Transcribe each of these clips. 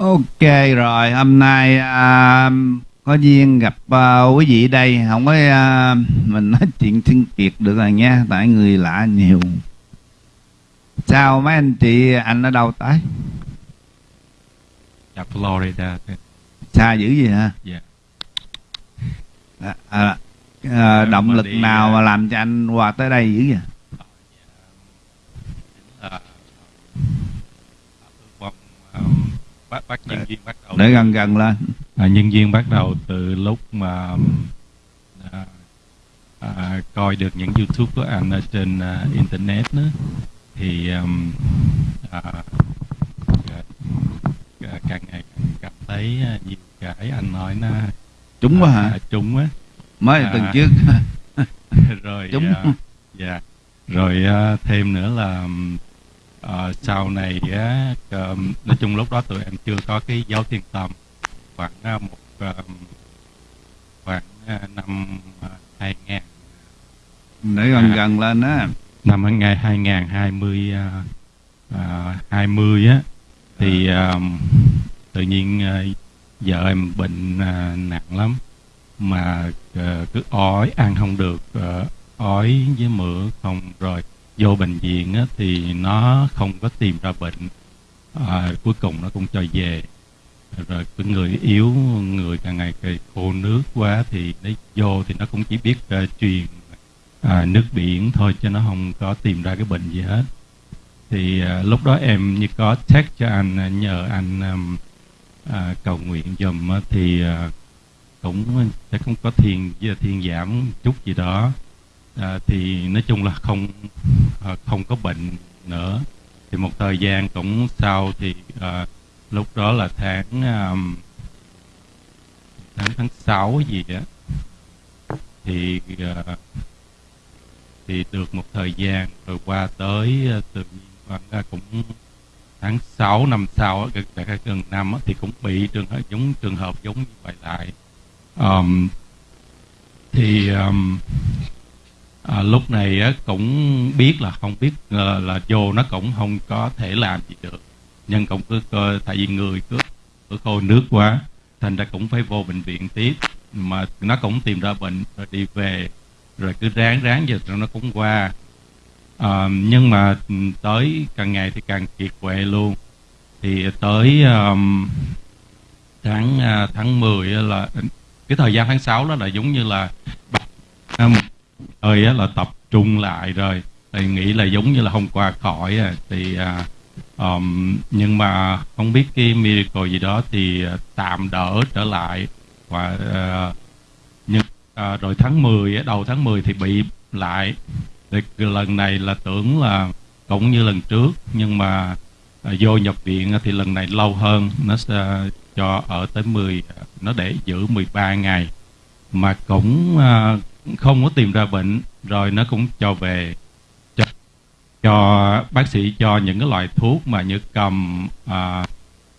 Ok rồi, hôm nay à, có duyên gặp à, quý vị đây, không có à, mình nói chuyện thiên kiệt được rồi nha, tại người lạ nhiều. Sao mấy anh chị anh ở đâu tới? Dạ Florida. Xa dữ gì hả? Dạ. À, à, à, động mà lực nào à, mà làm cho anh qua tới đây dữ vậy? À, bác bác nhân viên bắt đầu Để gần gần lên. à, nhân viên bắt đầu từ lúc mà à, à, coi được những YouTube của anh ở trên à, internet đó thì um, à, à, à, càng ngày càng cảm thấy à, nhiều cái anh nói nó Trúng quá à, hả? trúng á Mới à. tuần trước. rồi Đúng. à, dạ rồi à, thêm nữa là à, sau này á nói chung lúc đó tụi em chưa có cái dấu thiên tâm khoảng một à, khoảng năm à, 2000 Để gần À. gần lên á. năm ngày 2020 à, à, 20 á. Thì à, tự nhiên à, vợ em bệnh à, nặng lắm. Mà à, cứ ói ăn không được à, ói với mửa không rồi vô bệnh viện á, thì nó không có tìm ra bệnh. À, cuối cùng nó cũng cho về. Rồi cái người yếu người càng ngày càng khô nước quá thì nó vô thì nó cũng chỉ biết uh, truyền à, nước biển thôi chứ nó không có tìm ra cái bệnh gì hết. Thì à, lúc đó em như có text cho anh à, nhờ anh um, à, cầu nguyện giùm thì à, cũng sẽ không có thiền với thiên giảm chút gì đó à, thì nói chung là không à, không có bệnh nữa. Thì một thời gian cũng sau thì à, lúc đó là tháng à, tháng tháng sáu gì á thì à, thì được một thời gian rồi qua tới à, tự nhiên khoảng cũng tháng 6 năm sau gần gần năm thì cũng bị trường hợp giống trường hợp giống như vậy lại. Um, thì um, à, lúc này á, cũng biết là không biết là, là vô nó cũng không có thể làm gì được. Nhưng cũng cứ cơ tại vì người cứ cứ khô nước quá thành ra cũng phải vô bệnh viện tiếp. Mà nó cũng tìm ra bệnh rồi đi về rồi cứ ráng ráng giờ rồi nó cũng qua. À, nhưng mà ừ, tới càng ngày thì càng kiệt quệ luôn. Thì tới um, tháng uh, tháng 10 là cái thời gian tháng 6 đó là giống như là một ơi á là tập trung lại rồi. Thì nghĩ là giống như là không qua khỏi à. thì à, um, nhưng mà không biết cái miracle gì đó thì à, tạm đỡ trở lại. Và à, nhưng à, rồi tháng 10 á, đầu tháng 10 thì bị lại. Thì lần này là tưởng là cũng như lần trước nhưng mà à, vô nhập viện thì lần này lâu hơn. Nó sẽ cho ở tới 10 nó để giữ 13 ngày. Mà cũng à, không có tìm ra bệnh rồi nó cũng cho về cho, cho bác sĩ cho những cái loại thuốc mà như cầm à,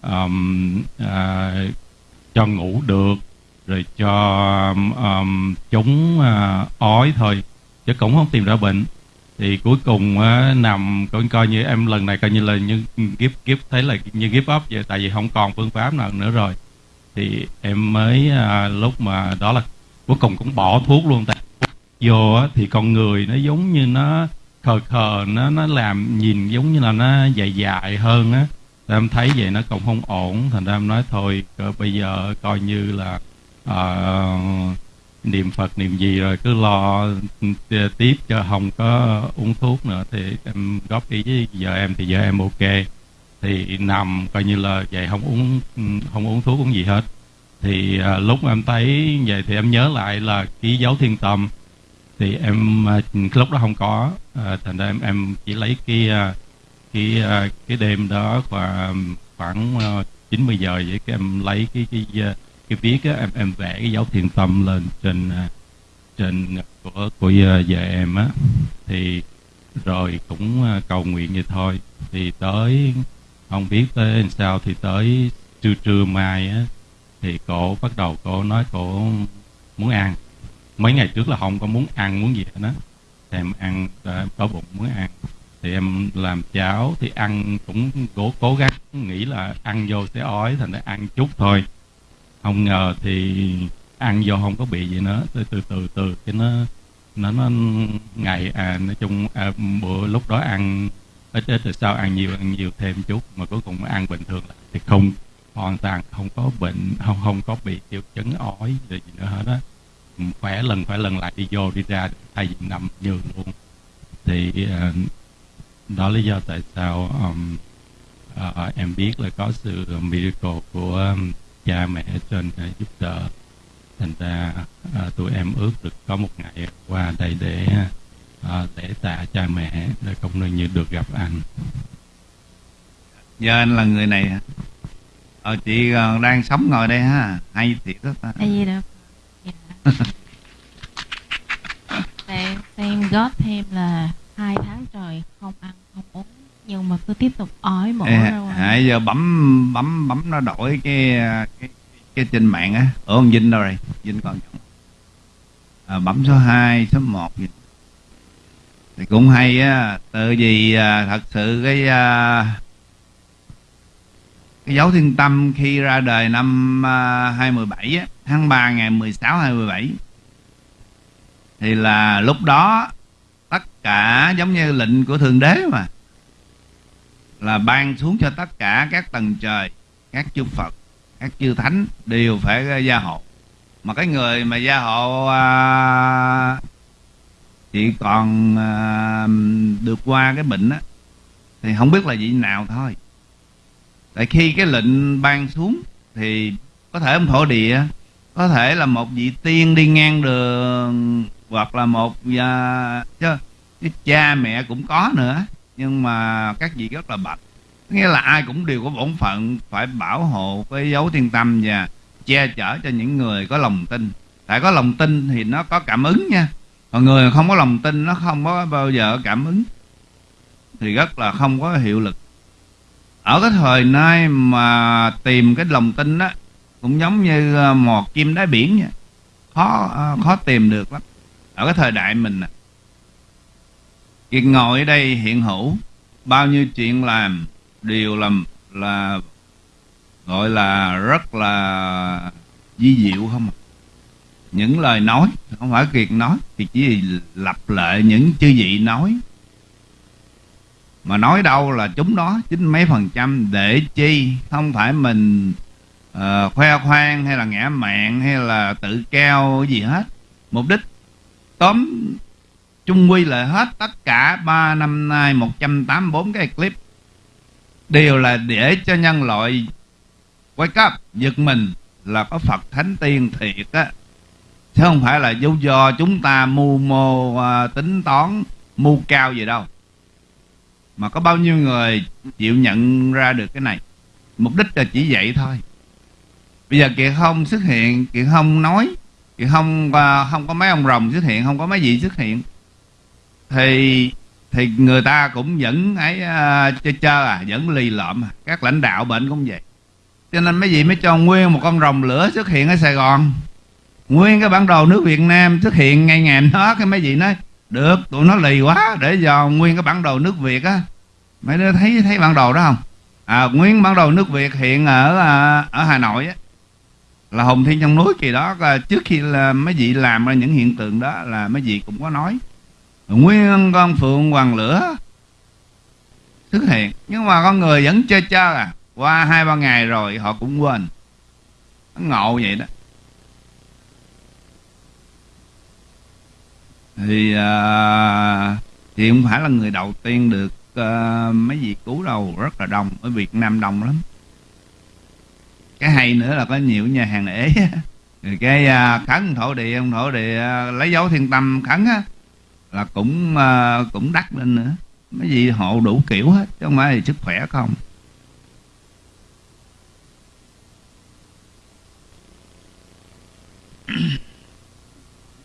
ờm, à, cho ngủ được rồi cho um, chống uh, ói thôi chứ cũng không tìm ra bệnh. Thì cuối cùng uh, nằm coi coi như em lần này coi như là như kiếp kiếp thấy là như kiếp up vậy tại vì không còn phương pháp nào nữa rồi. Thì em mới uh, lúc mà đó là cuối cùng cũng bỏ thuốc luôn tại vô á, thì con người nó giống như nó khờ khờ nó nó làm nhìn giống như là nó dài dài hơn á. Thì em thấy vậy nó cũng không ổn thành ra em nói thôi bây giờ coi như là ờ, niệm phật niệm gì rồi cứ lo ừ, tiếp cho không có uống thuốc nữa thì em góp ý với vợ em thì vợ em ok. Thì nằm coi như là vậy không uống ừ, không uống thuốc uống gì hết thì à, lúc em thấy vậy thì em nhớ lại là ký dấu thiên tâm. Thì em à, lúc đó không có à, thành ra em em chỉ lấy cái à, cái à, cái đêm đó khoảng khoảng à, 90 giờ vậy cái em lấy cái cái à, cái viết á em em vẽ cái dấu thiền tâm lên trên à, trên của của à, vợ em á. Thì rồi cũng à, cầu nguyện vậy thôi. Thì tới không biết tới làm sao thì tới trưa trưa mai á thì cô bắt đầu cô nói cô muốn ăn. Mấy ngày trước là không có muốn ăn muốn gì hết á. Thèm ăn à, em có bụng muốn ăn. Thì em làm cháo thì ăn cũng cố cố gắng nghĩ là ăn vô sẽ ói thành ra ăn chút thôi. Không ngờ thì ăn vô không có bị gì nữa. Từ từ từ từ cái nó nó nó ngày à nói chung à, bữa lúc đó ăn ít ít rồi sau ăn nhiều ăn nhiều thêm chút mà cuối cùng ăn bình thường lại thì không hoàn toàn không có bệnh không không có bị triệu chứng ói gì nữa hết á. Ừ, khỏe lần khỏe lần lại đi vô đi ra thay vì nằm giường luôn. Thì uh, đó lý do tại sao um, uh, em biết là có sự miracle của um, cha mẹ trên uh, giúp đỡ. Thành ra uh, tụi em ước được có một ngày qua đây để uh, để tạ cha mẹ để cũng như được gặp anh. Giờ anh là người này hả? Ờ chị uh, đang sống ngồi đây ha. Hay thiệt đó ta. Hay gì đâu dạ. tại em gót thêm là hai tháng trời không ăn không uống nhưng mà cứ tiếp tục ói mổ ra ngoài à, giờ bấm bấm bấm nó đổi cái cái cái trên mạng á. Ở ông Vinh đâu rồi? Vinh còn à, bấm số 2, số 1 gì thì cũng hay á từ vì à, thật sự cái à, cái dấu thiên tâm khi ra đời năm à, 2017 á, tháng 3 ngày 16 2017 thì là lúc đó tất cả giống như lệnh của thượng đế mà là ban xuống cho tất cả các tầng trời các chư phật các chư thánh đều phải gia hộ. Mà cái người mà gia hộ à, chỉ còn à, được qua cái bệnh á thì không biết là vị nào thôi tại khi cái lệnh ban xuống thì có thể ông thổ địa có thể là một vị tiên đi ngang đường hoặc là một uh, chứ cái cha mẹ cũng có nữa nhưng mà các vị rất là bạch. Nghĩa là ai cũng đều có bổn phận phải bảo hộ cái dấu thiên tâm và che chở cho những người có lòng tin. Tại có lòng tin thì nó có cảm ứng nha. Còn người không có lòng tin nó không có bao giờ cảm ứng. Thì rất là không có hiệu lực ở cái thời nay mà tìm cái lòng tin đó cũng giống như ờ, một chim đáy biển vậy. Khó ờ, khó tìm được lắm. Ở cái thời đại mình Kiệt ngồi ở đây hiện hữu bao nhiêu chuyện làm đều làm là gọi là rất là di diệu không à. những lời nói không phải kiệt nói thì chỉ lặp lại những chư vị nói mà nói đâu là chúng đó chín mấy phần trăm để chi? Không phải mình uh, khoe khoang hay là ngã mạng hay là tự cao gì hết. Mục đích tóm chung quy lại hết tất cả ba năm nay 184 cái clip. Đều là để cho nhân loại wake up giật mình là có Phật Thánh Tiên thiệt á. Chứ không phải là do do chúng ta mưu mô uh, tính toán mưu cao gì đâu mà có bao nhiêu người chịu nhận ra được cái này? Mục đích là chỉ vậy thôi. Bây giờ kiệt không xuất hiện kiệt không nói kiệt không à, không có mấy ông rồng xuất hiện không có mấy vị xuất hiện. Thì thì người ta cũng vẫn ấy à, uh, chơi chơi à vẫn lì lợm à. các lãnh đạo bệnh cũng vậy. Cho nên mấy vị mới cho nguyên một con rồng lửa xuất hiện ở sài gòn. Nguyên cái bản đồ nước việt nam xuất hiện ngay ngày đó cái mấy vị nói được tụi nó lì quá để dò nguyên cái bản đồ nước việt á mấy đứa thấy thấy bản đồ đó không? À nguyên bản đồ nước việt hiện ở à, ở hà nội á. Là hùng thiên trong núi kỳ đó trước khi là mấy vị làm ra những hiện tượng đó là mấy vị cũng có nói. Nguyên con phượng hoàng lửa xuất hiện. Nhưng mà con người vẫn chơi chơi à. Qua hai ba ngày rồi họ cũng quên. Nó ngộ vậy đó. Thì uh, thì không phải là người đầu tiên được uh, mấy vị cứu đầu rất là đông ở Việt Nam đông lắm. Cái hay nữa là có nhiều nhà hàng ế rồi cái à, uh, khấn thổ địa ông thổ địa uh, lấy dấu thiên tâm khấn á là cũng uh, cũng đắt lên nữa. Mấy vị hộ đủ kiểu hết chứ không phải sức khỏe không.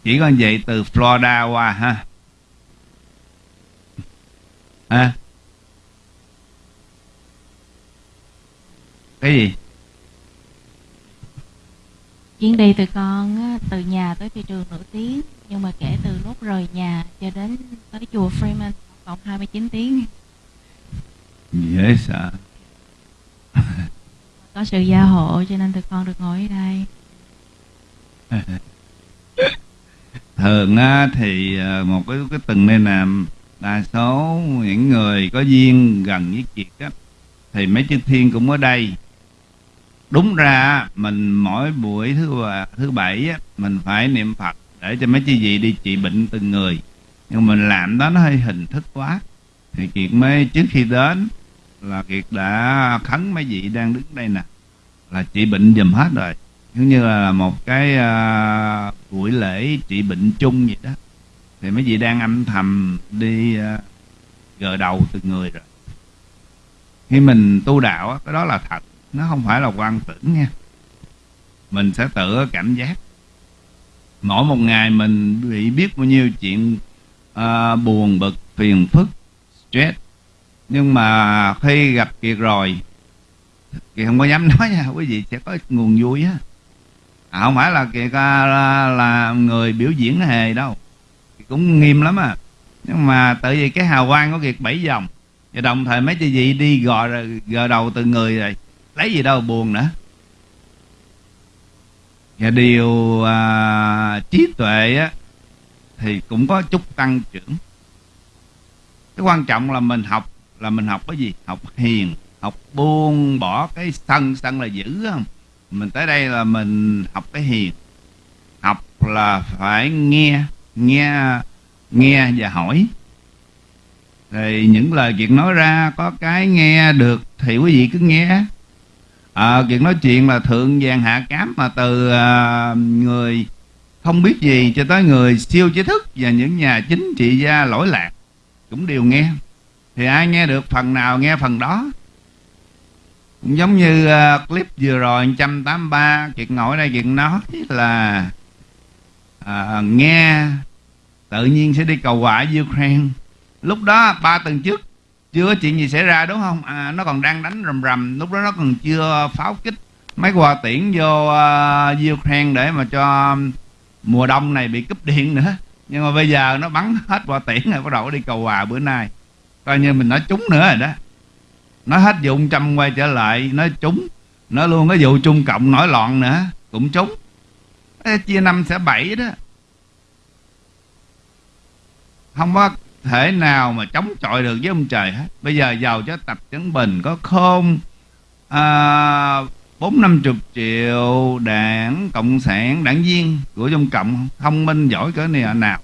Chỉ còn vậy từ Florida qua ha ha cái gì? Chuyến đi từ con từ nhà tới thị trường nổi tiếng nhưng mà kể từ lúc rời nhà cho đến tới chùa Freeman vòng 29 tiếng. Dễ sợ có sự gia hộ cho nên tụi con được ngồi ở đây. Thường á, thì ờ, một cái cái từng này làm đa số những người có duyên gần với kiệt á thì mấy chư thiên cũng ở đây. Đúng ra mình mỗi buổi thứ ba, thứ bảy á, mình phải niệm phật để cho mấy chư vị đi trị bệnh từng người. Nhưng mình làm đó nó hơi hình thức quá. Thì kiệt mới trước khi đến là kiệt đã khấn mấy vị đang đứng đây nè là trị bệnh dùm hết rồi. Giống như là một cái uh, buổi lễ trị bệnh chung vậy đó thì mấy vị đang âm thầm đi uh, gờ đầu từng người rồi. Khi mình tu đạo á, cái đó là thật nó không phải là quan tưởng nha. Mình sẽ tự cảm giác. Mỗi một ngày mình bị biết bao nhiêu chuyện uh, buồn bực phiền phức stress. Nhưng mà khi gặp kiệt rồi thì không có dám nói nha quý vị sẽ có nguồn vui á. À, không phải là kiệt ờ, là, là người biểu diễn hề đâu cũng nghiêm lắm à. Nhưng mà tự vì cái hào quang của kiệt bảy vòng và đồng thời mấy chị vị đi gò gò đầu từ người rồi lấy gì đâu buồn nữa. Và điều à, trí tuệ á thì cũng có chút tăng trưởng. Cái quan trọng là mình học là mình học cái gì? Học hiền học buông bỏ cái sân sân là dữ không? Mình tới đây là mình học cái hiền học là phải nghe nghe nghe và hỏi. Thì những lời chuyện nói ra có cái nghe được thì quý vị cứ nghe. À, chuyện nói chuyện là thượng vàng hạ cám mà từ à, người không biết gì cho tới người siêu trí thức và những nhà chính trị gia lỗi lạc cũng đều nghe. Thì ai nghe được phần nào nghe phần đó. Cũng giống như uh, clip vừa rồi 183 chuyện ngồi đây chuyện nói là uh, nghe tự nhiên sẽ đi cầu hòa ở Ukraine. Lúc đó ba tuần trước chưa có chuyện gì xảy ra đúng không? À, nó còn đang đánh rầm rầm. Lúc đó nó còn chưa pháo kích mấy quà tiễn vô uh, Ukraine để mà cho um, mùa đông này bị cúp điện nữa. Nhưng mà bây giờ nó bắn hết quà tiễn rồi bắt đầu đi cầu hòa bữa nay. Coi như mình nói trúng nữa rồi đó. Nó hết dụng trăm quay trở lại nó trúng. Nó luôn cái vụ trung cộng nổi loạn nữa cũng trúng. Chia năm sẽ bảy đó không có thể nào mà chống chọi được với ông trời hết. Bây giờ giàu cho tập chấn bình có khôn à, bốn năm chục triệu đảng cộng sản, đảng viên của trong cộng thông minh, giỏi cỡ này nào?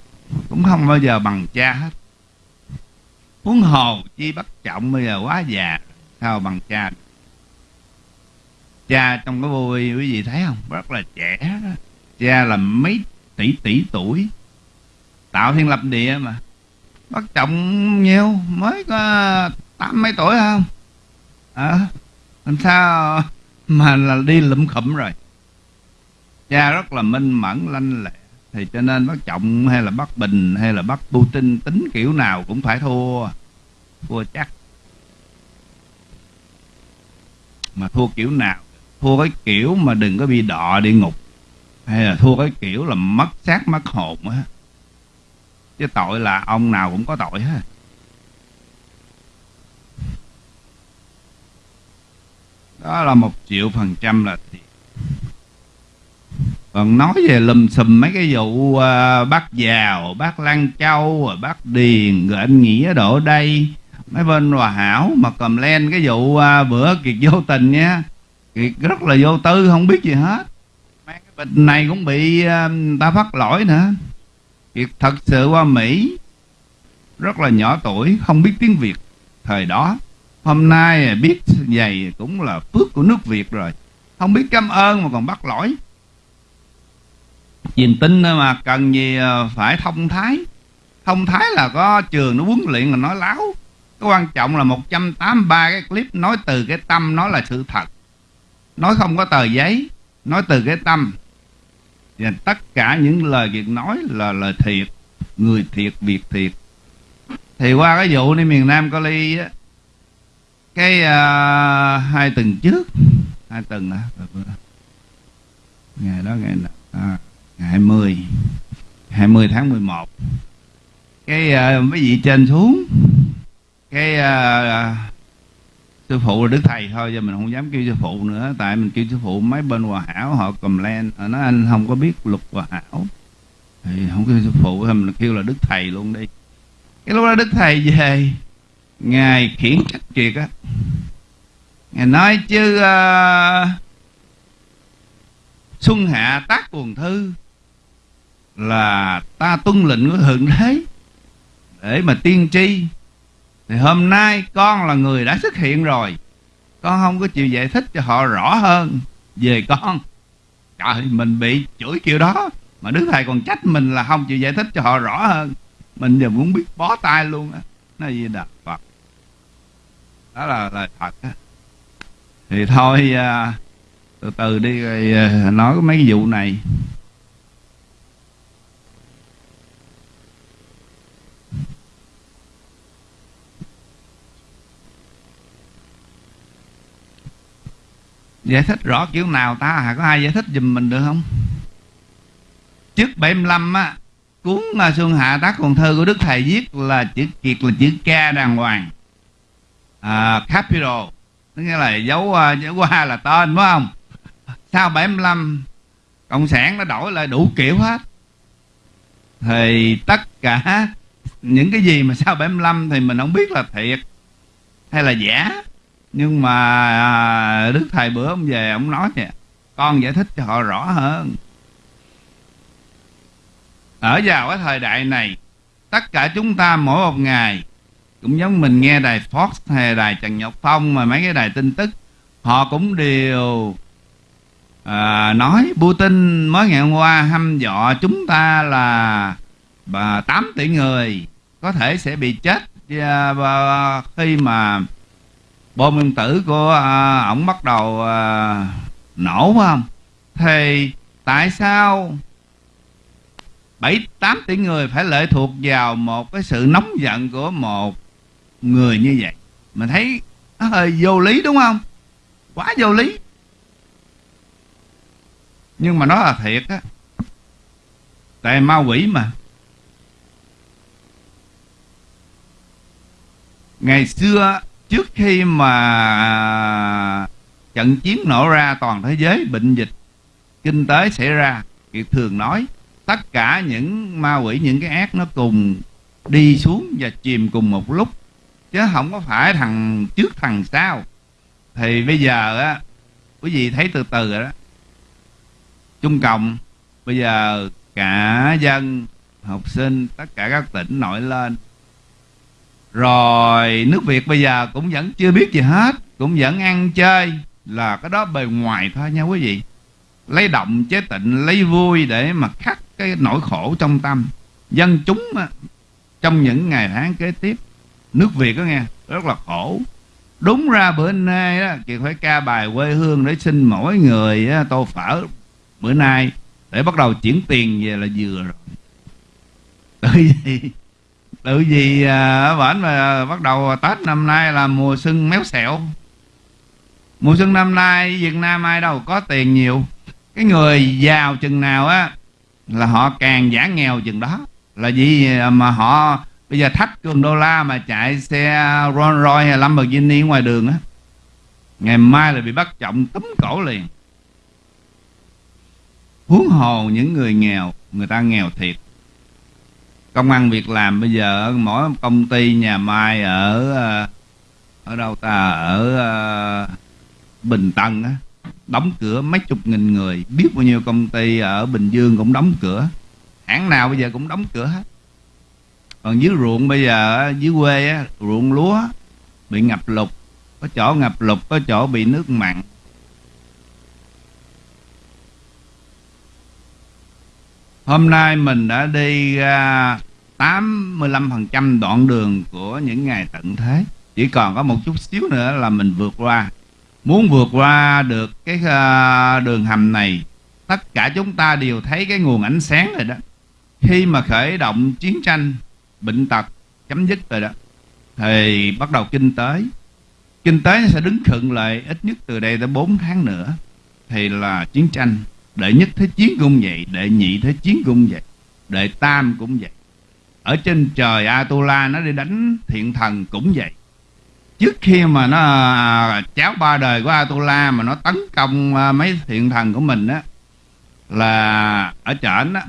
Cũng không bao giờ bằng cha hết. Huống hồ chi bắt trọng bây giờ quá già, sao bằng cha cha trong cái vui quý vị thấy không? Rất là trẻ đó. cha là mấy tỷ tỷ tuổi tạo thiên lập địa mà. Bắt trọng nhiều mới có tám mấy tuổi không? À, làm sao mà là đi lụm khụm rồi? Cha rất là minh mẫn lanh lẹ. Thì cho nên bác trọng hay là bác bình hay là bác putin tính kiểu nào cũng phải thua. Thua chắc. Mà thua kiểu nào? Thua cái kiểu mà đừng có bị đọ địa ngục. Hay là thua cái kiểu là mất xác mất hồn á chứ tội là ông nào cũng có tội hết. Đó là một triệu phần trăm là thiệt. Còn nói về lùm xùm mấy cái vụ uh, bác giàu bác lan châu rồi bác điền rồi anh nghĩa đổ đây mấy bên hòa hảo mà cầm len cái vụ uh, bữa kiệt vô tình nha. Kiệt rất là vô tư không biết gì hết. Mấy cái bệnh này cũng bị uh, ta phát lỗi nữa việc thật sự qua mỹ, rất là nhỏ tuổi, không biết tiếng việt. Thời đó, hôm nay biết vậy cũng là phước của nước việt rồi. Không biết cảm ơn mà còn bắt lỗi. Nhìn tin mà cần gì phải thông thái. Thông thái là có trường nó huấn luyện là nói láo. Cái quan trọng là 183 cái clip nói từ cái tâm, nói là sự thật. Nói không có tờ giấy, nói từ cái tâm và tất cả những lời việc nói là lời thiệt người thiệt việc thiệt. Thì qua cái vụ đi miền nam có ly á cái uh, hai tuần trước hai tuần hả? Ngày đó ngày nào à, ngày 20 20 tháng 11 cái uh, mấy vị trên xuống cái uh, sư phụ là đức thầy thôi giờ mình không dám kêu sư phụ nữa. Tại mình kêu sư phụ mấy bên hòa hảo họ cầm len họ ờ, nói anh không có biết luật hòa hảo. Thì không kêu sư phụ thì mình kêu là đức thầy luôn đi. Cái lúc đó đức thầy về ngài khiển trách triệt á. Ngài nói chứ uh, xuân hạ tác quần thư là ta tuân lệnh của thượng đế để mà tiên tri thì hôm nay con là người đã xuất hiện rồi. Con không có chịu giải thích cho họ rõ hơn về con. Trời, mình bị chửi kiểu đó, mà đức thầy còn trách mình là không chịu giải thích cho họ rõ hơn. Mình giờ muốn biết bó tay luôn á. Nó gì đạt phật đó là lời thật á. Thì thôi à, từ từ đi rồi à, nói mấy cái vụ này. Giải thích rõ kiểu nào ta? Hả có ai giải thích giùm mình được không? Trước 75 á cuốn à, xuân hạ tác còn thơ của đức thầy viết là chữ kiệt là chữ ca đàng hoàng. À, capital tức nghĩa là dấu à, dấu qua là tên phải không? Sau 75 cộng sản nó đổi lại đủ kiểu hết. Thì tất cả những cái gì mà sau 75 thì mình không biết là thiệt hay là giả nhưng mà à, đức thầy bữa ông về ông nói nè, con giải thích cho họ rõ hơn. Ở vào cái thời đại này tất cả chúng ta mỗi một ngày cũng giống mình nghe đài Fox hay đài Trần Nhật Phong mà mấy cái đài tin tức họ cũng đều à, nói Putin mới ngày hôm qua hăm dọa chúng ta là bà 8 tỷ người có thể sẽ bị chết và khi mà bom nguyên tử của à, ổng bắt đầu à, nổ phải không? Thì tại sao bảy tám tỷ người phải lệ thuộc vào một cái sự nóng giận của một người như vậy? Mình thấy nó hơi vô lý đúng không? Quá vô lý. Nhưng mà nó là thiệt á. Tại ma quỷ mà. Ngày xưa trước khi mà à, trận chiến nổ ra toàn thế giới, bệnh dịch kinh tế xảy ra kiệt thường nói tất cả những ma quỷ, những cái ác nó cùng đi xuống và chìm cùng một lúc. Chứ không có phải thằng trước thằng sau. Thì bây giờ á, quý vị thấy từ từ rồi đó. Trung cộng, bây giờ cả dân, học sinh, tất cả các tỉnh nổi lên rồi nước việt bây giờ cũng vẫn chưa biết gì hết cũng vẫn ăn chơi. Là cái đó bề ngoài thôi nha quý vị. Lấy động chế tịnh lấy vui để mà khắc cái nỗi khổ trong tâm. Dân chúng á, trong những ngày tháng kế tiếp nước việt đó nghe rất là khổ. Đúng ra bữa nay đó Kiệt phải ca bài quê hương để xin mỗi người đó, tô phở bữa nay. Để bắt đầu chuyển tiền về là vừa rồi. Tự tự gì à, ở bển mà bắt đầu tết năm nay là mùa xuân méo xẹo. Mùa xuân năm nay việt nam ai đâu có tiền nhiều. Cái người giàu chừng nào á, là họ càng giả nghèo chừng đó. Là gì à, mà họ, bây giờ thách cường đô la mà chạy xe Rolls Royce hay Lamborghini ngoài đường á, ngày mai là bị bắt trọng túm cổ liền. Huống hồ những người nghèo, người ta nghèo thiệt công ăn việc làm bây giờ ở mỗi công ty nhà mai ở ờ, ở đâu ta? Ở ờ, Bình Tân á đóng cửa mấy chục nghìn người. Biết bao nhiêu công ty ở Bình Dương cũng đóng cửa. Hãng nào bây giờ cũng đóng cửa hết. Còn dưới ruộng bây giờ dưới quê á, ruộng lúa bị ngập lụt có chỗ ngập lụt có chỗ bị nước mặn. Hôm nay mình đã đi à, ra 85% đoạn đường của những ngày tận thế. Chỉ còn có một chút xíu nữa là mình vượt qua. Muốn vượt qua được cái uh, đường hầm này tất cả chúng ta đều thấy cái nguồn ánh sáng rồi đó. Khi mà khởi động chiến tranh bệnh tật chấm dứt rồi đó thì bắt đầu kinh tế. Kinh tế sẽ đứng khựng lại ít nhất từ đây tới 4 tháng nữa thì là chiến tranh đệ nhất thế chiến cũng vậy đệ nhị thế chiến cũng vậy đệ tam cũng vậy. Ở trên trời Atula nó đi đánh thiện thần cũng vậy. Trước khi mà nó à, cháo ba đời của Atula mà nó tấn công à, mấy thiện thần của mình á là ở trển á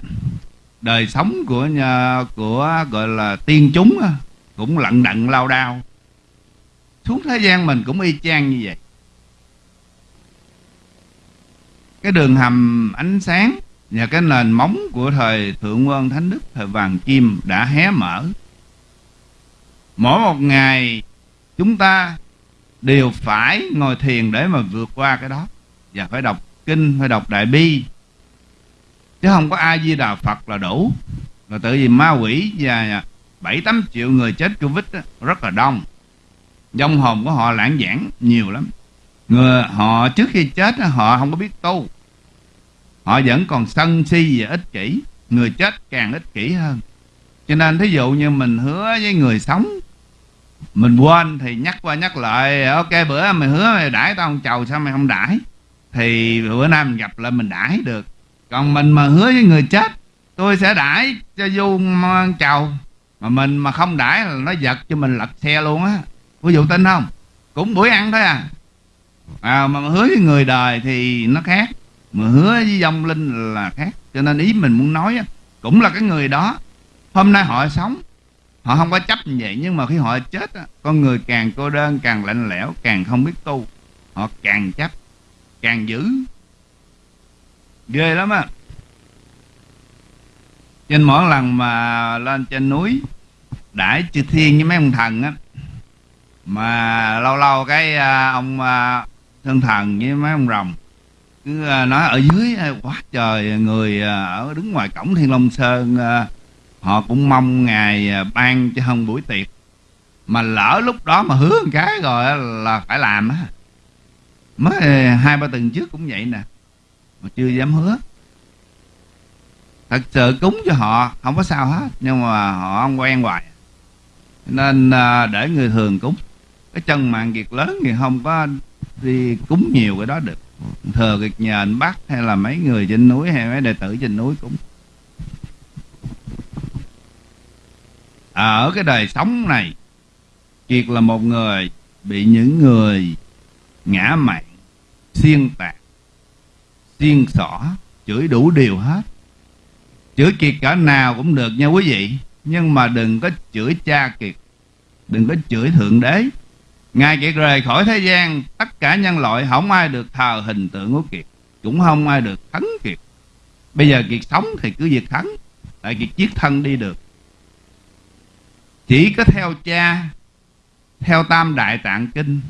đời sống của nhà, của gọi là tiên chúng á, cũng lận đận lao đao. Xuống thế gian mình cũng y chang như vậy. Cái đường hầm ánh sáng và cái nền móng của thời thượng quân thánh đức thời vàng kim đã hé mở. Mỗi một ngày chúng ta đều phải ngồi thiền để mà vượt qua cái đó. Và phải đọc kinh phải đọc đại bi. Chứ không có ai di đà phật là đủ. Là tự vì ma quỷ và bảy tám triệu người chết covid đó, rất là đông. Dông hồn của họ lãng giảng nhiều lắm. Người họ trước khi chết họ không có biết tu họ vẫn còn sân si và ích kỷ. Người chết càng ích kỷ hơn. Cho nên thí dụ như mình hứa với người sống, mình quên thì nhắc qua nhắc lại, ok, bữa mày hứa mày đãi tao ông chầu, sao mày không đãi? Thì bữa nay mình gặp lại mình đãi được. Còn mình mà hứa với người chết, tôi sẽ đãi cho du chầu. Mà mình mà không đãi là nó giật cho mình lật xe luôn á. Ví dụ tin không? Cũng buổi ăn thôi à. À mà hứa với người đời thì nó khác mà hứa với dòng linh là khác cho nên ý mình muốn nói cũng là cái người đó. Hôm nay họ sống họ không có chấp như vậy nhưng mà khi họ chết con người càng cô đơn càng lạnh lẽo càng không biết tu. Họ càng chấp càng giữ. Ghê lắm á. Trên mỗi lần mà lên trên núi đãi chư thiên với mấy ông thần á mà lâu lâu cái à, ông à, thân thần với mấy ông rồng cứ à, nói ở dưới à, quá trời người à, ở đứng ngoài cổng thiên long sơn họ cũng mong ngài ban cho hơn buổi tiệc. Mà lỡ lúc đó mà hứa một cái rồi là phải làm á. Mới hai ba tuần trước cũng vậy nè, mà chưa dám hứa. Thật sự cúng cho họ, không có sao hết, nhưng mà họ không quen hoài. Nên để người thường cúng. Cái chân mạng kiệt lớn thì không có đi cúng nhiều cái đó được thờ kiệt nhà anh bắc hay là mấy người trên núi hay mấy đệ tử trên núi cũng à, ở cái đời sống này kiệt là một người bị những người ngã mạng xiên tạc xiên xỏ chửi đủ điều hết. Chửi kiệt cả nào cũng được nha quý vị nhưng mà đừng có chửi cha kiệt đừng có chửi thượng đế. Ngài Kiệt rời khỏi thế gian, Tất cả nhân loại không ai được thờ hình tượng của Kiệt, Cũng không ai được thắng Kiệt. Bây giờ Kiệt sống thì cứ việc thắng Tại Kiệt chiếc thân đi được. Chỉ có theo cha, Theo tam đại tạng kinh,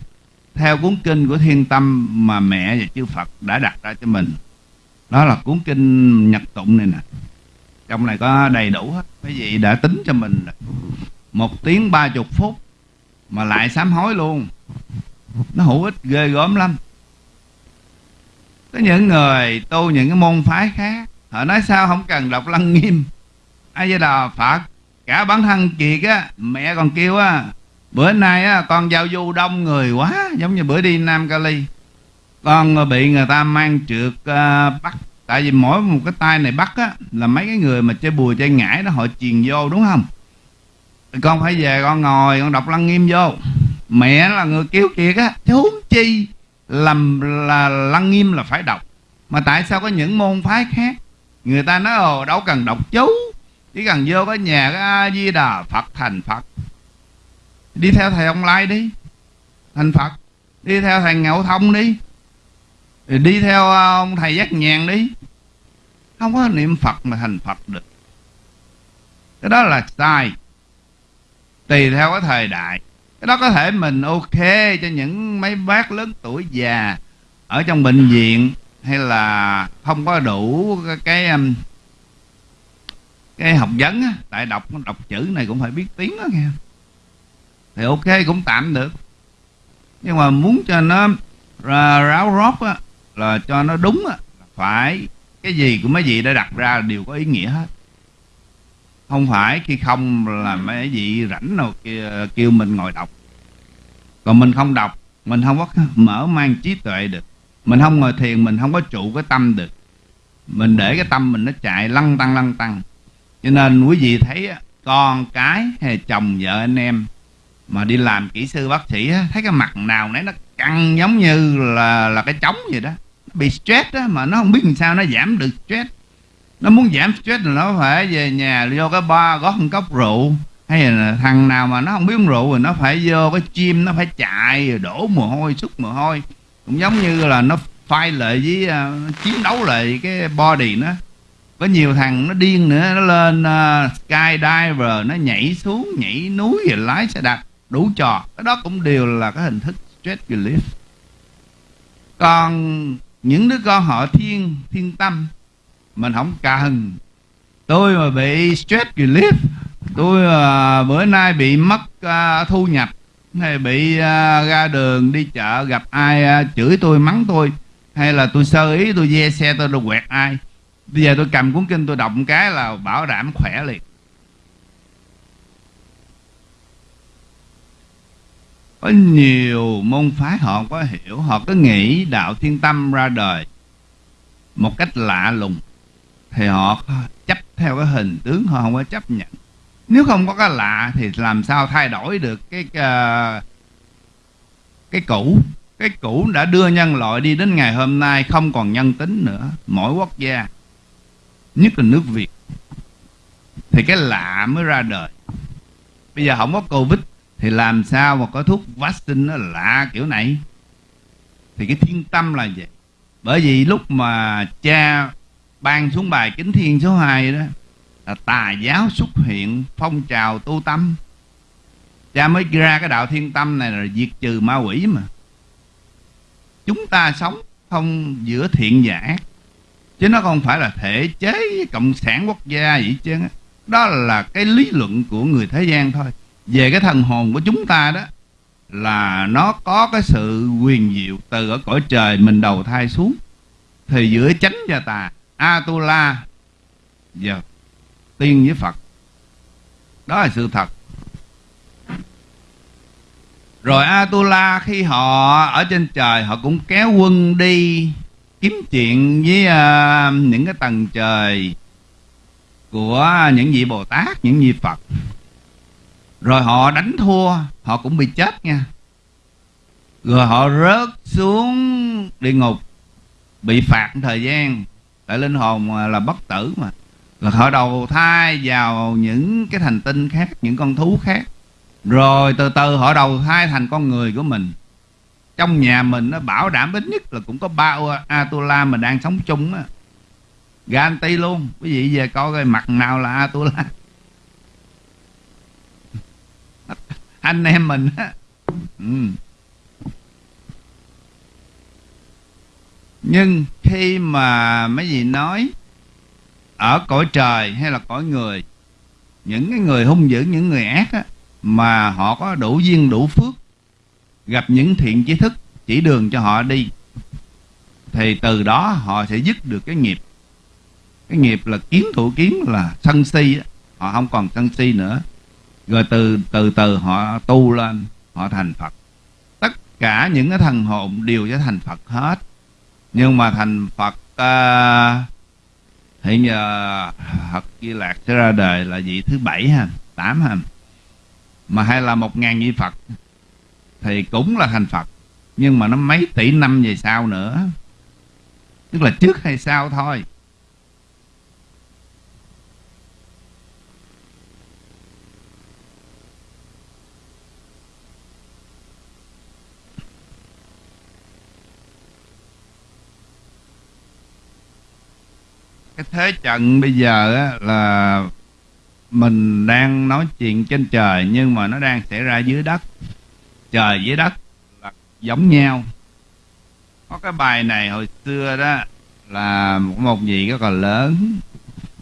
Theo cuốn kinh của thiên tâm Mà mẹ và chư Phật đã đặt ra cho mình. Đó là cuốn kinh nhật tụng này nè. Trong này có đầy đủ hết. Quý vị đã tính cho mình Một tiếng ba chục phút mà lại sám hối luôn. Nó hữu ích ghê gớm lắm. Có những người tu những cái môn phái khác họ nói sao không cần đọc lăng nghiêm. Ai với đà phật cả bản thân kiệt á mẹ còn kêu á bữa nay á con giao du đông người quá giống như bữa đi nam cali. Con ờ, bị người ta mang trượt uh, bắt. Tại vì mỗi một cái tay này bắt á là mấy cái người mà chơi bùi chơi ngải đó họ truyền vô đúng không? Con phải về, con ngồi, con đọc lăng nghiêm vô. Mẹ là người kêu kiệt á. Chứ huống chi làm là lăng nghiêm là phải đọc. Mà tại sao có những môn phái khác? Người ta nói, ồ, đâu cần đọc chú, chỉ cần vô cái nhà cái a di đà phật, thành phật. Đi theo thầy ông lai đi, thành phật. Đi theo thầy ngạo thông đi đi theo ờ, ông thầy giác nhàn đi. Không có niệm phật mà thành phật được. Cái đó là sai tùy theo cái thời đại. Cái đó có thể mình ok cho những mấy bác lớn tuổi già ở trong bệnh viện hay là không có đủ cái cái, um, cái học vấn á tại đọc đọc chữ này cũng phải biết tiếng đó nghe. Thì ok cũng tạm được. Nhưng mà muốn cho nó ráo rót á là cho nó đúng á phải cái gì của mấy vị đã đặt ra đều có ý nghĩa hết không phải khi không là mấy vị rảnh nào kêu, kêu mình ngồi đọc. Còn mình không đọc mình không có mở mang trí tuệ được. Mình không ngồi thiền mình không có trụ cái tâm được. Mình để cái tâm mình nó chạy lăn tăng lăn tăng. Cho nên quý vị thấy con cái hay chồng vợ anh em mà đi làm kỹ sư bác sĩ thấy cái mặt nào nấy nó căng giống như là là cái trống vậy đó. Bị stress á mà nó không biết làm sao nó giảm được stress nó muốn giảm stress là nó phải về nhà vô cái bar gót một cốc rượu. Hay là thằng nào mà nó không biết uống rượu rồi nó phải vô cái gym nó phải chạy rồi đổ mồ hôi xuất mồ hôi. Cũng giống như là nó phai lại với uh, chiến đấu lại cái body nó. Có nhiều thằng nó điên nữa nó lên uh, skydiver nó nhảy xuống nhảy núi rồi lái xe đạp đủ trò. Cái đó cũng đều là cái hình thức stress relief. Còn những đứa con họ thiên thiên tâm mình không cần tôi mà bị stress relief tôi uh, bữa nay bị mất uh, thu nhập hay bị uh, ra đường đi chợ gặp ai uh, chửi tôi mắng tôi hay là tôi sơ ý tôi ve xe tôi đồ quẹt ai. Bây giờ tôi cầm cuốn kinh tôi đọc một cái là bảo đảm khỏe liền. Có nhiều môn phái họ có hiểu họ cứ nghĩ đạo thiên tâm ra đời một cách lạ lùng thì họ chấp theo cái hình tướng họ không có chấp nhận. Nếu không có cái lạ thì làm sao thay đổi được cái uh, cái cũ? Cái cũ đã đưa nhân loại đi đến ngày hôm nay không còn nhân tính nữa. Mỗi quốc gia nhất là nước việt thì cái lạ mới ra đời. Bây giờ không có covid thì làm sao mà có thuốc vaccine nó lạ kiểu này? Thì cái thiên tâm là vậy. Bởi vì lúc mà cha ban xuống bài kính thiên số 2 đó là tà giáo xuất hiện, phong trào tu tâm. Cha mới ra cái đạo thiên tâm này là diệt trừ ma quỷ mà. Chúng ta sống không giữa thiện và ác, chứ nó không phải là thể chế cộng sản quốc gia vậy chứ đó là cái lý luận của người thế gian thôi. Về cái thần hồn của chúng ta đó là nó có cái sự quyền diệu từ ở cõi trời mình đầu thai xuống, thì giữa chánh và tà atula. Và tiên với phật. Đó là sự thật. Rồi atula khi họ ở trên trời họ cũng kéo quân đi kiếm chuyện với uh, những cái tầng trời của những vị bồ tát những vị phật. Rồi họ đánh thua họ cũng bị chết nha. Rồi họ rớt xuống địa ngục bị phạt thời gian tại linh hồn là bất tử mà. Là họ đầu thai vào những cái thành tinh khác, những con thú khác. Rồi từ từ họ đầu thai thành con người của mình. Trong nhà mình nó bảo đảm ít nhất là cũng có ba Atula mà đang sống chung á. Garanti luôn. Quý vị về coi coi mặt nào là Atula. Anh em mình á. Ừ. nhưng khi mà mấy gì nói ở cõi trời hay là cõi người những cái người hung dữ những người ác á, mà họ có đủ duyên đủ phước gặp những thiện trí thức chỉ đường cho họ đi thì từ đó họ sẽ dứt được cái nghiệp. Cái nghiệp là kiến thủ kiến là sân si á. họ không còn sân si nữa. Rồi từ từ từ họ tu lên họ thành phật. Tất cả những cái thần hồn đều sẽ thành phật hết nhưng mà thành phật à, uh, hiện giờ Phật Di Lạc sẽ ra đời là vị thứ bảy ha tám ha. Mà hay là một ngàn vị Phật thì cũng là thành Phật nhưng mà nó mấy tỷ năm về sau nữa. Tức là trước hay sau thôi. Cái thế trận bây giờ á, là mình đang nói chuyện trên trời nhưng mà nó đang xảy ra dưới đất. Trời dưới đất là giống nhau. Có cái bài này hồi xưa đó là một, một gì rất là lớn.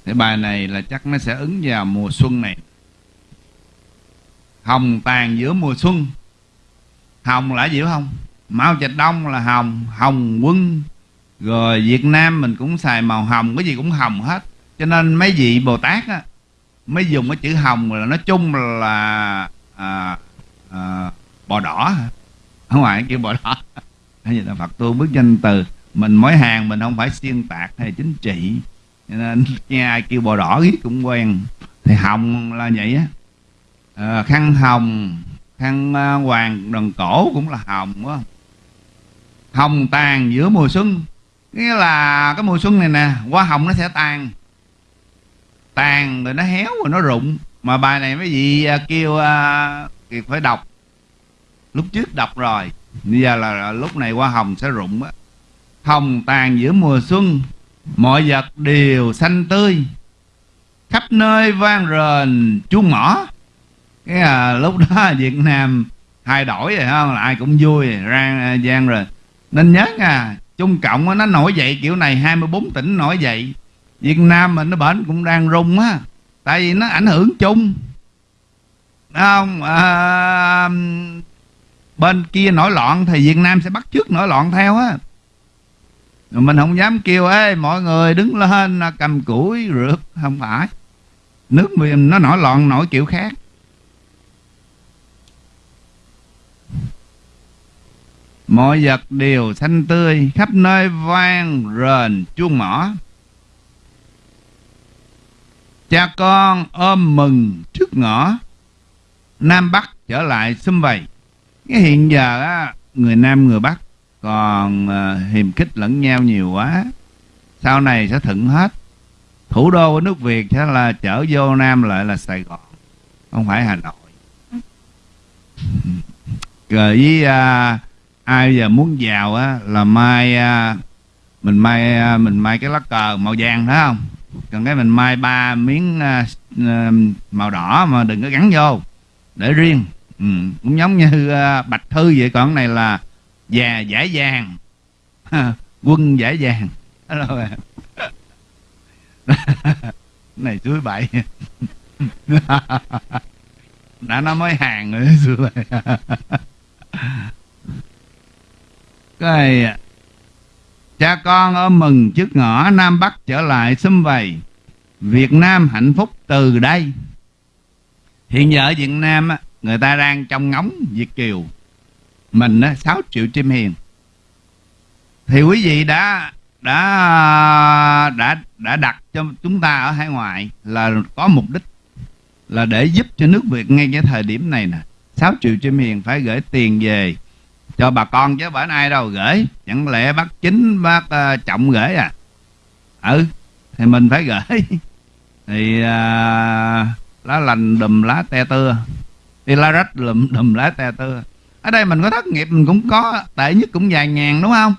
Cái bài này là chắc nó sẽ ứng vào mùa xuân này. Hồng tàn giữa mùa xuân. Hồng là gì không? Mao trạch đông là hồng hồng quân rồi Việt Nam mình cũng xài màu hồng cái gì cũng hồng hết. Cho nên mấy vị Bồ Tát á mới dùng cái chữ hồng là nói chung là à, à, bò đỏ. Không ở ngoài kêu bò đỏ. Hay là Phật tu bước danh từ. Mình mỗi hàng mình không phải xuyên tạc hay chính trị. Cho nên nghe ai kêu bò đỏ ghét cũng quen. Thì hồng là vậy á. À, khăn hồng khăn à, hoàng đần cổ cũng là hồng quá. Hồng tàn giữa mùa xuân nghĩa là cái mùa xuân này nè hoa hồng nó sẽ tàn. Tàn rồi nó héo rồi nó rụng. Mà bài này mấy vị à, kêu uh, kiệt phải đọc. Lúc trước đọc rồi. Bây giờ là, là lúc này hoa hồng sẽ rụng á. Hồng tàn giữa mùa xuân mọi vật đều xanh tươi. Khắp nơi vang rền chuông mỏ. Cái à, lúc đó Việt Nam thay đổi rồi không? Là ai cũng vui rang à, gian rồi. Nên nhớ nha Trung Cộng nó nổi dậy kiểu này 24 tỉnh nổi dậy. Việt Nam mình nó bển cũng đang rung á tại vì nó ảnh hưởng chung. Không? À, bên kia nổi loạn thì Việt Nam sẽ bắt trước nổi loạn theo á. Mình không dám kêu ê mọi người đứng lên cầm củi rượt. Không phải. Nước mình nó nổi loạn nổi kiểu khác. Mọi vật đều xanh tươi khắp nơi vang rền chuông mỏ. Cha con ôm mừng trước ngõ. Nam bắc trở lại xung vầy. Cái hiện giờ á người nam người bắc còn uh, hiềm khích lẫn nhau nhiều quá. Sau này sẽ thuận hết. Thủ đô của nước việt sẽ là chở vô nam lại là sài gòn không phải hà nội. Rồi với uh, ai giờ muốn giàu á là mai à, mình mai à, mình mai cái lá cờ màu vàng phải không? Còn cái mình mai ba miếng à, màu đỏ mà đừng có gắn vô để riêng. Ừ, cũng giống như bạch thư vậy còn cái này là già giải vàng quân giải vàng rồi này chuối bậy. Đã nó mới hàng rồi xưa cái cha con ôm mừng trước ngõ nam bắc trở lại xâm vầy. Việt nam hạnh phúc từ đây. Hiện giờ ở việt nam người ta đang trong ngóng việt kiều. Mình 6 triệu chim hiền. Thì quý vị đã đã đã đã đặt cho chúng ta ở hải ngoại là có mục đích là để giúp cho nước Việt ngay cái thời điểm này nè. 6 triệu chim hiền phải gửi tiền về cho bà con chứ bển ai đâu gửi. Chẳng lẽ bác chính bác uh, trọng gửi à? Ừ thì mình phải gửi. Thì uh, lá lành đùm lá te tưa. Đi lá rách đùm, đùm lá te tưa. Ở đây mình có thất nghiệp mình cũng có tệ nhất cũng vài ngàn đúng không?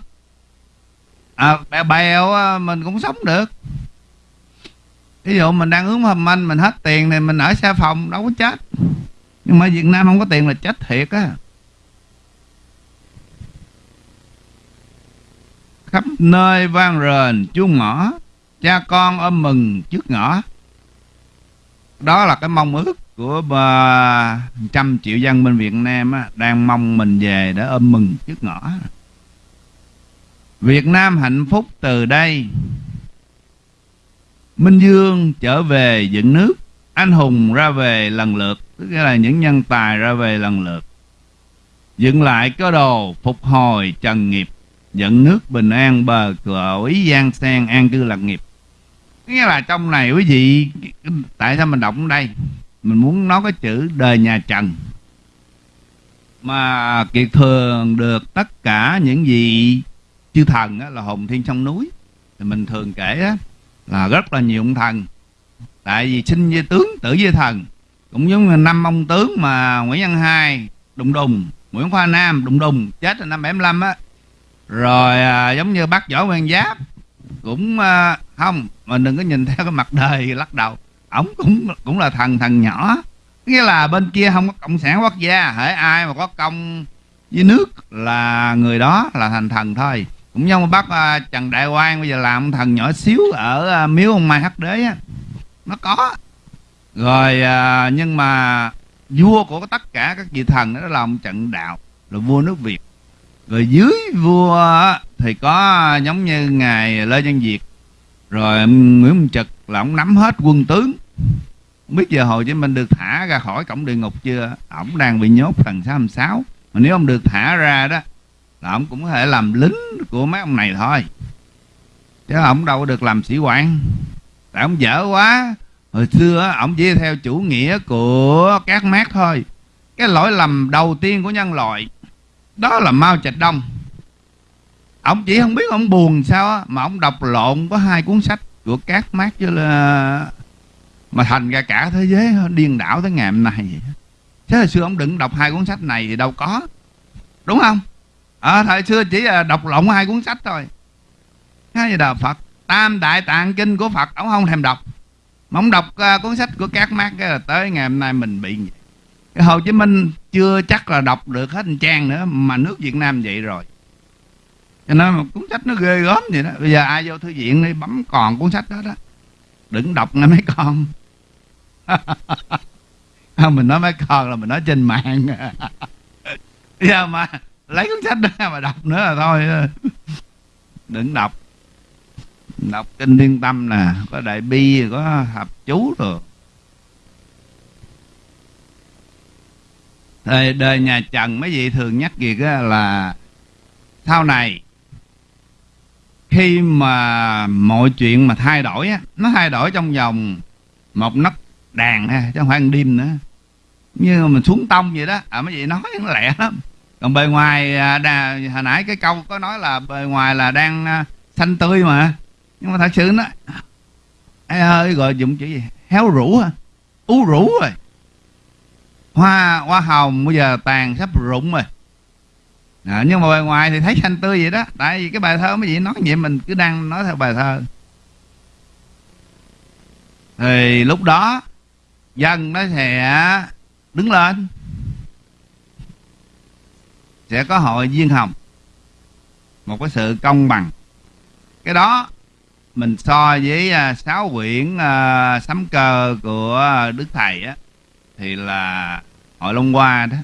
À, bèo bèo mình cũng sống được. Ví dụ mình đang hướng hầm anh mình hết tiền thì mình ở xe phòng đâu có chết. Nhưng mà Việt Nam không có tiền là chết thiệt á. Khắp nơi vang rền chuông mỏ cha con ôm mừng trước ngõ. Đó là cái mong ước của trăm triệu dân bên Việt Nam á, đang mong mình về để ôm mừng trước ngõ. Việt Nam hạnh phúc từ đây. Minh Dương trở về dựng nước. Anh hùng ra về lần lượt Tức là những nhân tài ra về lần lượt. Dựng lại cơ đồ phục hồi trần nghiệp. Dẫn nước bình an bờ cửa ý gian sen an cư lạc nghiệp. Nghĩa là trong này quý vị Tại sao mình đọc ở đây? Mình muốn nói cái chữ đời nhà Trần. Mà Kiệt thường được tất cả những gì chư thần á, là hồn thiên trong núi. Thì mình thường kể á, là rất là nhiều ông thần. Tại vì sinh với tướng tử với thần. Cũng giống như năm ông tướng mà nguyễn văn hai đùng đùng nguyễn khoa nam đùng đùng chết là năm 75 á rồi à, giống như bác võ nguyên giáp cũng à, không mình đừng có nhìn theo cái mặt đời lắc đầu. Ổng cũng cũng là thần thần nhỏ. Nghĩa là bên kia không có cộng sản quốc gia hễ ai mà có công với nước là người đó là thành thần thôi. Cũng giống bác à, trần đại quang bây giờ làm thần nhỏ xíu ở à, miếu ông mai hắc đế á. Nó có. Rồi à, nhưng mà vua của tất cả các vị thần đó là ông trận đạo là vua nước việt rồi dưới vua thì có giống như ngài lê văn việt rồi nguyễn minh trực là ông nắm hết quân tướng. Không biết giờ hồ chí minh được thả ra khỏi cổng địa ngục chưa? Ổng đang bị nhốt phần sáu sáu. Mà nếu ông được thả ra đó, là ông cũng có thể làm lính của mấy ông này thôi. Chứ ông đâu có được làm sĩ quan. Tại ông dở quá. Hồi xưa ông chỉ theo chủ nghĩa của các mát thôi. Cái lỗi lầm đầu tiên của nhân loại đó là Mao Trạch Đông. Ông chỉ không biết ông buồn sao á mà ông đọc lộn có hai cuốn sách của các mát chứ là mà thành ra cả thế giới điên đảo tới ngày hôm nay vậy thế hồi xưa ông đừng đọc hai cuốn sách này thì đâu có. Đúng không? À, thời xưa chỉ là đọc lộn hai cuốn sách thôi. Cái gì Phật? Tam đại tạng kinh của Phật ông không thèm đọc. Mà ông đọc uh, cuốn sách của các mát tới ngày hôm nay mình bị vậy cái Hồ Chí Minh chưa chắc là đọc được hết trang nữa, mà nước Việt Nam vậy rồi. Cho nên một cuốn sách nó ghê gớm vậy đó. Bây giờ ai vô thư viện đi bấm còn cuốn sách đó đó. Đừng đọc nghe mấy con. Không mình nói mấy con là mình nói trên mạng. Giờ mà lấy cuốn sách đó mà đọc nữa là thôi. Đừng đọc. Đọc kinh liên tâm nè, có đại bi, có hợp chú rồi thời đời nhà trần mấy vị thường nhắc việc là sau này khi mà mọi chuyện mà thay đổi á nó thay đổi trong vòng một nấc đàn ha chứ không phải đêm nữa. Như mình xuống tông vậy đó. À mấy vị nói nó lẹ lắm. Còn bề ngoài à, đà, hồi nãy cái câu có nói là bề ngoài là đang à, xanh tươi mà. Nhưng mà thật sự nó ai ơi gọi dụng chữ gì? Héo rũ à ú rũ rồi hoa hoa hồng bây giờ tàn sắp rụng rồi. À, nhưng mà bề ngoài thì thấy xanh tươi vậy đó. Tại vì cái bài thơ mấy vị nói vậy mình cứ đang nói theo bài thơ. Thì lúc đó dân nó sẽ đứng lên. Sẽ có hội viên hồng. Một cái sự công bằng. Cái đó mình so với à, sáu quyển à, uh, sấm cơ của đức thầy á thì là hội long hoa đó.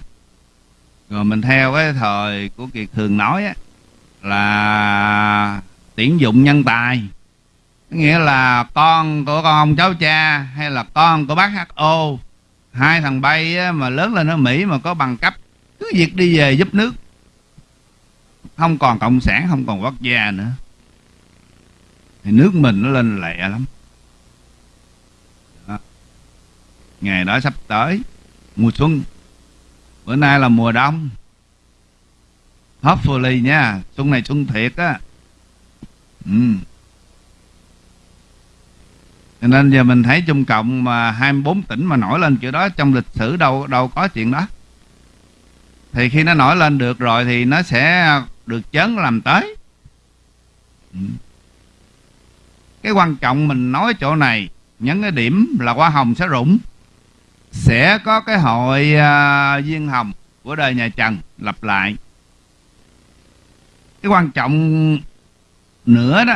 Rồi mình theo cái thời của kiệt thường nói á là tuyển dụng nhân tài. Nghĩa là con của con ông cháu cha hay là con của bác ho hai thằng bay á, mà lớn lên ở mỹ mà có bằng cấp cứ việc đi về giúp nước. Không còn cộng sản không còn quốc gia nữa. Thì nước mình nó lên lẹ lắm đó ngày đó sắp tới, mùa xuân. Bữa nay là mùa đông. Hopefully nha, xuân này xuân thiệt á. Ừ. cho nên giờ mình thấy Trung Cộng mà 24 tỉnh mà nổi lên kiểu đó, trong lịch sử đâu đâu có chuyện đó. Thì khi nó nổi lên được rồi thì nó sẽ được chấn làm tới. Ừ. cái quan trọng mình nói chỗ này, nhấn cái điểm là hoa hồng sẽ rụng sẽ có cái hội uh, viên hồng của đời nhà Trần lặp lại. Cái quan trọng nữa đó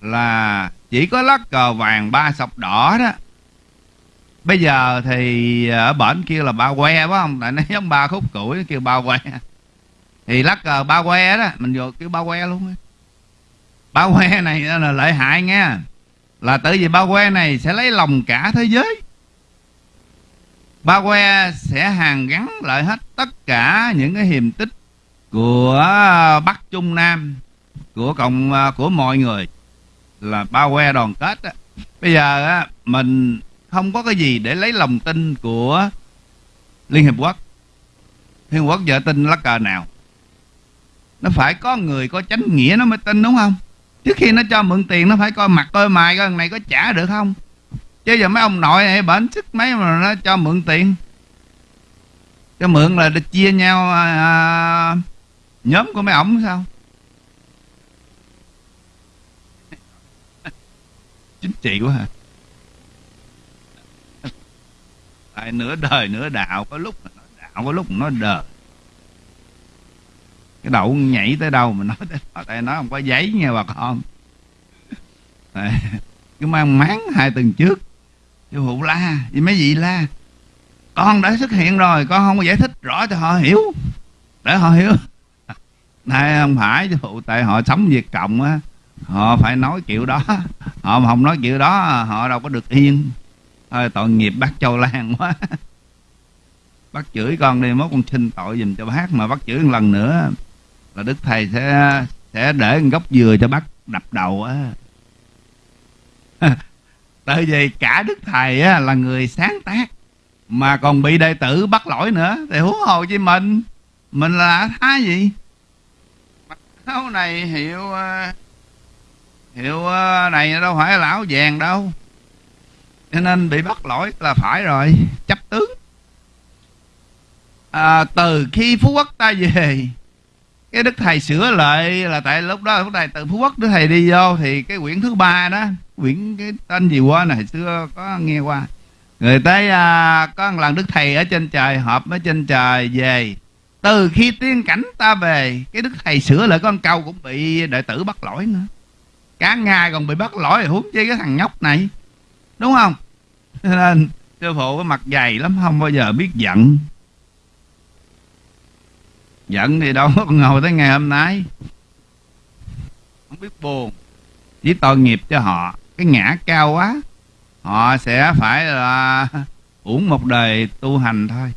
là chỉ có lá cờ vàng ba sọc đỏ đó. Bây giờ thì à, ở bển kia là ba que phải không? Tại nó giống ba khúc củi kêu ba que. Thì lá cờ ba que đó mình vô kêu ba que luôn ba que này là lợi hại nghe. Là tự vì ba que này sẽ lấy lòng cả thế giới ba que sẽ hàn gắn lại hết tất cả những cái hiềm tích của bắc trung nam, của cộng à, của mọi người là ba que đoàn kết Đó. bây giờ á, mình không có cái gì để lấy lòng tin của liên hiệp quốc. Liên hiệp quốc giờ tin lá cờ nào? Nó phải có người có chánh nghĩa nó mới tin, đúng không? Trước khi nó cho mượn tiền, nó phải coi mặt, coi mày, coi này có trả được không? Chứ giờ mấy ông nội này bệnh sức mấy mà nó cho mượn tiền. Cho mượn là được chia nhau à, à, nhóm của mấy ổng sao? Chính trị quá hả? Tại nửa đời nửa đạo có lúc nó đạo có lúc nó đời. Cái đậu nhảy tới đâu mà nói tới đó tại nó không có giấy nha bà con. Cứ mang máng hai tuần trước chú phụ la, vì mấy vị la. Con đã xuất hiện rồi, con không có giải thích rõ cho họ hiểu. Để họ hiểu. Này, không phải chú phụ tại họ sống việt cộng á, họ phải nói kiểu đó. Họ mà không nói kiểu đó, họ đâu có được yên. Thôi tội nghiệp bác châu lan quá. Bác chửi con đi, mốt con xin tội dùm cho bác, mà bác chửi một lần nữa là đức thầy sẽ sẽ để gốc dừa cho bác đập đầu á. tại vì cả đức thầy á, là người sáng tác mà còn bị đệ tử bắt lỗi nữa. Thì huống hồ chi mình? Mình là thái gì? Sau áo này hiệu ờ, hiệu ờ, này đâu phải là áo vàng đâu. Cho nên bị bắt lỗi là phải rồi chấp tướng. À, từ khi phú quốc ta về cái đức thầy sửa lại là tại lúc đó lúc này từ phú quốc đức thầy đi vô thì cái quyển thứ ba đó quyển cái tên gì qua này xưa có nghe qua. Người tới à, có một lần đức thầy ở trên trời họp ở trên trời về. Từ khi tiên cảnh ta về cái đức thầy sửa lại con câu cũng bị đệ tử bắt lỗi nữa. Cả ngày còn bị bắt lỗi huống chi cái thằng nhóc này. Đúng không? Cho nên sư phụ cái mặt dày lắm không bao giờ biết giận. Giận thì đâu có ngồi tới ngày hôm nay. Không biết buồn. Chỉ tội nghiệp cho họ cái ngã cao quá họ sẽ phải là uổng một đời tu hành thôi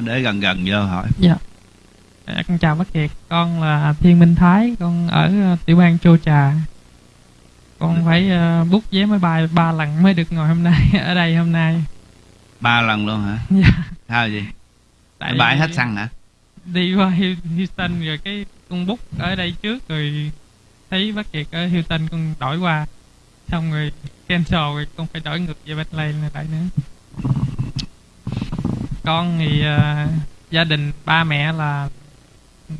để gần gần vô hỏi dạ. dạ. Con chào bác Kiệt, con là Thiên Minh Thái, con ở tiểu bang châu Trà. Con phải ờ, bút vé máy bay ba lần mới được ngồi hôm nay ở đây hôm nay. ba lần luôn hả Dạ. sao gì Tại bãi hết xăng hả đi qua Houston rồi cái con bút ở đây trước rồi thấy bác Kiệt ở Houston con đổi qua xong rồi cancel rồi con phải đổi ngược về Bethlehem lại nữa. Con thì ờ, gia đình ba mẹ là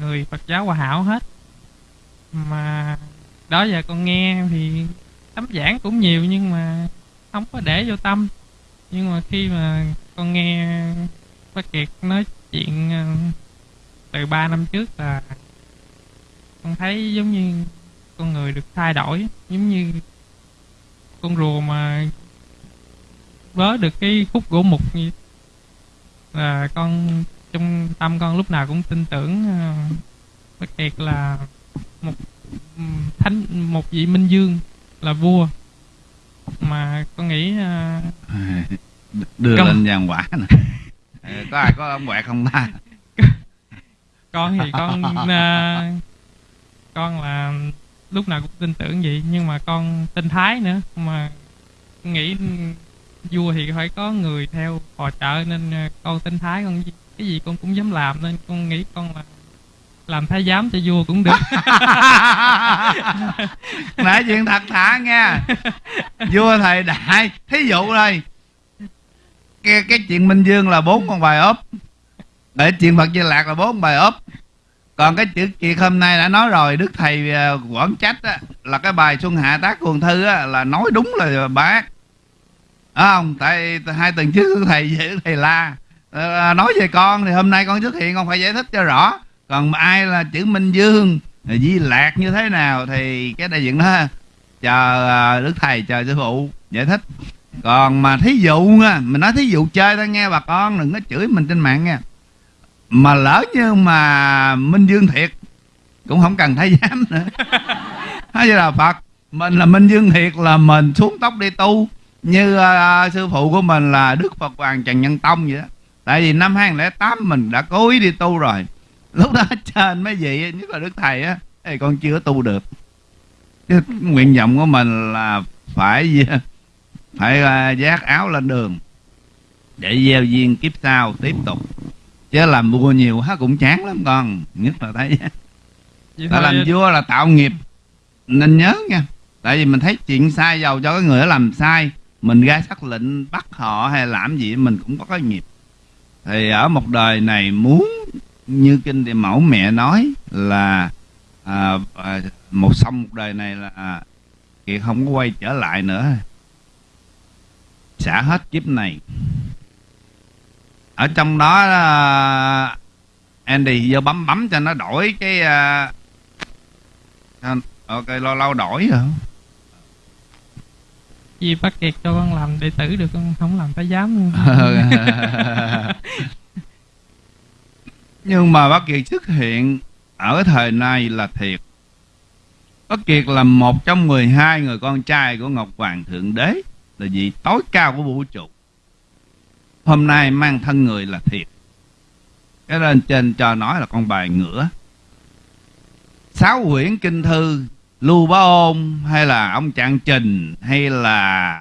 người Phật giáo Hòa Hảo hết mà đó giờ con nghe thì tấm giảng cũng nhiều nhưng mà không có để vô tâm. Nhưng mà khi mà con nghe bác Kiệt nói chuyện ờ, từ 3 năm trước là con thấy giống như con người được thay đổi giống như con rùa mà vớ được cái khúc gỗ mục như là con trong tâm con lúc nào cũng tin tưởng uh, bác Kiệt là một thánh một vị minh dương là vua. Mà con nghĩ ờ, đưa Công- lên vàng quả nè. Ờ, có ai có ông quẹt không ta? Con thì con ờ, con là lúc nào cũng tin tưởng vậy nhưng mà con tin thái nữa. Mà nghĩ vua thì phải có người theo phò trợ nên ờ, con tin thái con cái gì con cũng dám làm nên con nghĩ con là làm thái giám cho vua cũng được. Nói chuyện thật thả nghe, vua thầy đại thí dụ đây. Cái, cái chuyện minh dương là bốn con bài ốp. Để chuyện phật di lạc là bốn bài ốp. Còn cái chữ kiệt hôm nay đã nói rồi đức thầy ờ, quảng trách á, là cái bài xuân hạ tác cuồng thư á, là nói đúng là bác à, không? Tại hai tuần trước thầy về thầy la. Ờ, nói về con thì hôm nay con xuất hiện con phải giải thích cho rõ còn ai là chữ minh dương di lạc như thế nào thì cái đại diện đó chờ à, đức thầy chờ sư phụ giải thích. Còn mà thí dụ nha mình nói thí dụ chơi thôi nghe bà con đừng có chửi mình trên mạng nha. Mà lỡ như mà minh dương thiệt cũng không cần thái giám nữa. Hay là phật mình là minh dương thiệt là mình xuống tóc đi tu. Như à, sư phụ của mình là đức phật hoàng trần nhân tông vậy đó. Tại vì năm 2008 mình đã cố ý đi tu rồi lúc đó trên mấy vị nhất là đức thầy á. Thì con chưa tu được. Chứ nguyện vọng của mình là phải phải à, vác áo lên đường. Để gieo duyên kiếp sau tiếp tục. Chứ làm vua nhiều hết cũng chán lắm con. Nhất là thấy Vậy ta làm vua là tạo nghiệp. Nên nhớ nha. Tại vì mình thấy chuyện sai giàu cho cái người đó làm sai. Mình ra sắc lệnh bắt họ hay làm gì mình cũng có cái nghiệp. Thì ở một đời này muốn như kinh địa mẫu mẹ nói là à, à, một xong một đời này là kiệt không có quay trở lại nữa. Xả hết kiếp này. Ở trong đó à, Andy vô bấm bấm cho nó đổi cái à, cho- ok lâu lâu đổi rồi. Vì bác Kiệt cho con làm đệ tử được con không làm thái giám nữa. nhưng mà bác Kiệt xuất hiện ở thời này là thiệt. Bác kiệt là một trong 12 người con trai của ngọc hoàng thượng đế, là vị tối cao của vũ trụ. Hôm nay mang thân người là thiệt. Cái lên trên cho nói là con bài ngửa. Sáu quyển kinh thư, lưu bá ôn hay là ông trạng trình hay là